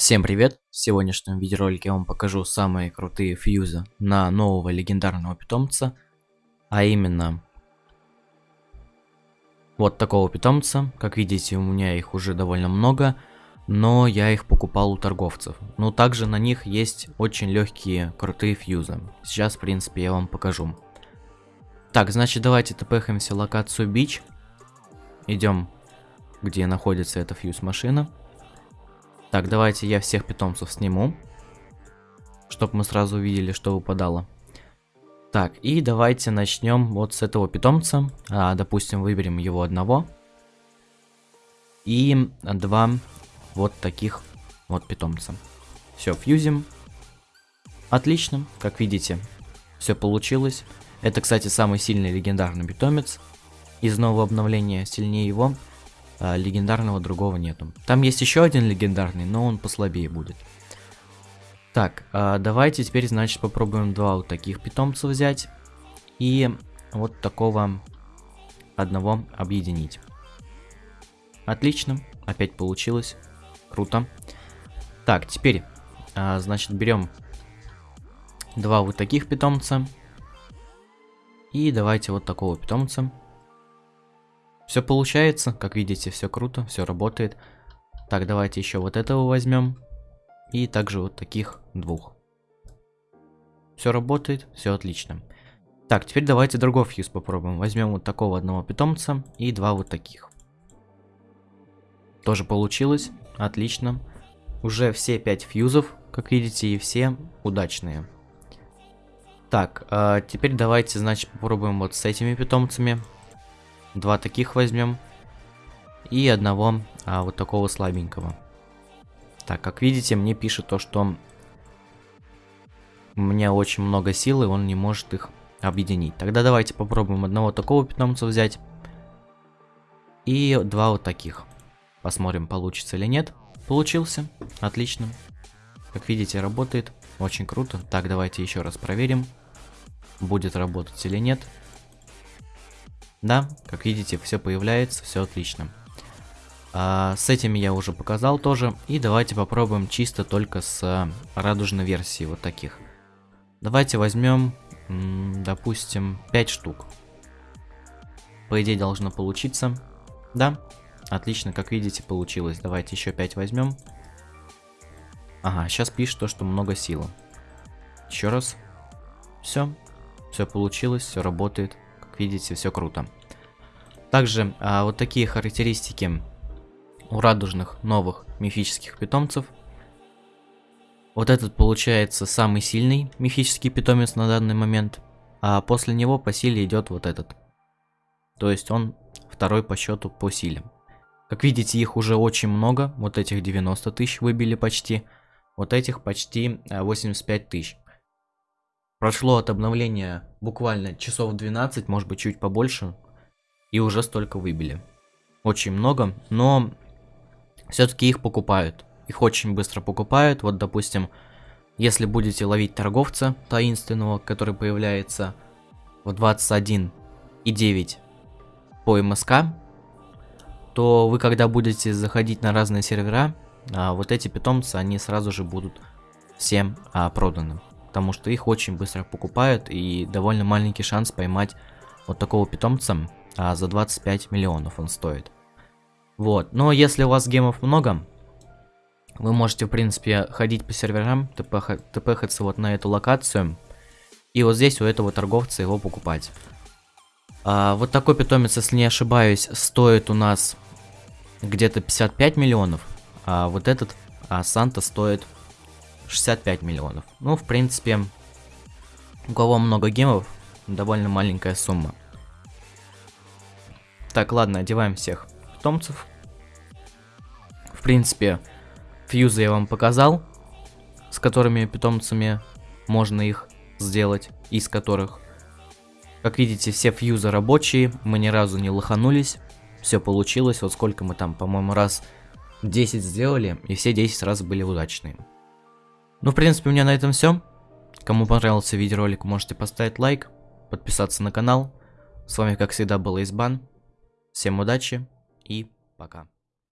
Всем привет! В сегодняшнем видеоролике я вам покажу самые крутые фьюзы на нового легендарного питомца, а именно вот такого питомца. Как видите, у меня их уже довольно много, но я их покупал у торговцев. Но также на них есть очень легкие крутые фьюзы. Сейчас, в принципе, я вам покажу. Так, значит, давайте тпхаемся локацию Бич. Идем, где находится эта фьюз-машина. Так, давайте я всех питомцев сниму. Чтобы мы сразу увидели, что выпадало. Так, и давайте начнем вот с этого питомца. А, допустим, выберем его одного. И два вот таких вот питомца. Все, фьюзим. Отлично, как видите, все получилось. Это, кстати, самый сильный легендарный питомец из нового обновления. Сильнее его а, легендарного другого нету. Там есть еще один легендарный, но он послабее будет. Так, а, давайте теперь, значит, попробуем два вот таких питомца взять. И вот такого одного объединить. Отлично, опять получилось. Круто. Так, теперь, а, значит, берем два вот таких питомца. И давайте вот такого питомца. Все получается, как видите, все круто, все работает. Так, давайте еще вот этого возьмем. И также вот таких двух. Все работает, все отлично. Так, теперь давайте другой фьюз попробуем. Возьмем вот такого одного питомца и два вот таких. Тоже получилось, отлично. Уже все пять фьюзов, как видите, и все удачные. Так, э, теперь давайте, значит, попробуем вот с этими питомцами. Два таких возьмем. И одного а, вот такого слабенького. Так, как видите, мне пишет то, что у меня очень много силы, он не может их объединить. Тогда давайте попробуем одного такого питомца взять. И два вот таких. Посмотрим, получится или нет. Получился. Отлично. Как видите, работает. Очень круто. Так, давайте еще раз проверим. Будет работать или нет. Да, как видите, все появляется, все отлично. А, с этими я уже показал тоже. И давайте попробуем чисто только с а, радужной версии вот таких. Давайте возьмем, допустим, 5 штук. По идее должно получиться. Да, отлично, как видите, получилось. Давайте еще 5 возьмем. Ага, сейчас пишет то, что много силы. Еще раз. Все, все получилось, все работает видите, все круто. Также а, вот такие характеристики у радужных новых мифических питомцев. Вот этот получается самый сильный мифический питомец на данный момент, а после него по силе идет вот этот. То есть он второй по счету по силе. Как видите, их уже очень много, вот этих 90 тысяч выбили почти, вот этих почти 85 а, тысяч. Прошло от обновления буквально часов 12, может быть чуть побольше, и уже столько выбили. Очень много, но все-таки их покупают. Их очень быстро покупают. Вот, допустим, если будете ловить торговца таинственного, который появляется в 21.9 по МСК, то вы когда будете заходить на разные сервера, а, вот эти питомцы, они сразу же будут всем а, проданы потому что их очень быстро покупают и довольно маленький шанс поймать вот такого питомца, а за 25 миллионов он стоит. Вот, но если у вас гемов много, вы можете, в принципе, ходить по серверам, тпхаться вот на эту локацию, и вот здесь у этого торговца его покупать. А, вот такой питомец, если не ошибаюсь, стоит у нас где-то 55 миллионов, а вот этот а, Санта стоит 65 миллионов. Ну, в принципе, у кого много гемов, довольно маленькая сумма. Так, ладно, одеваем всех питомцев. В принципе, фьюзы я вам показал, с которыми питомцами можно их сделать, из которых. Как видите, все фьюзы рабочие, мы ни разу не лоханулись, все получилось, вот сколько мы там, по-моему, раз 10 сделали, и все 10 раз были удачные. Ну, в принципе, у меня на этом все. Кому понравился видеоролик, можете поставить лайк, подписаться на канал. С вами, как всегда, был Избан. Всем удачи и пока.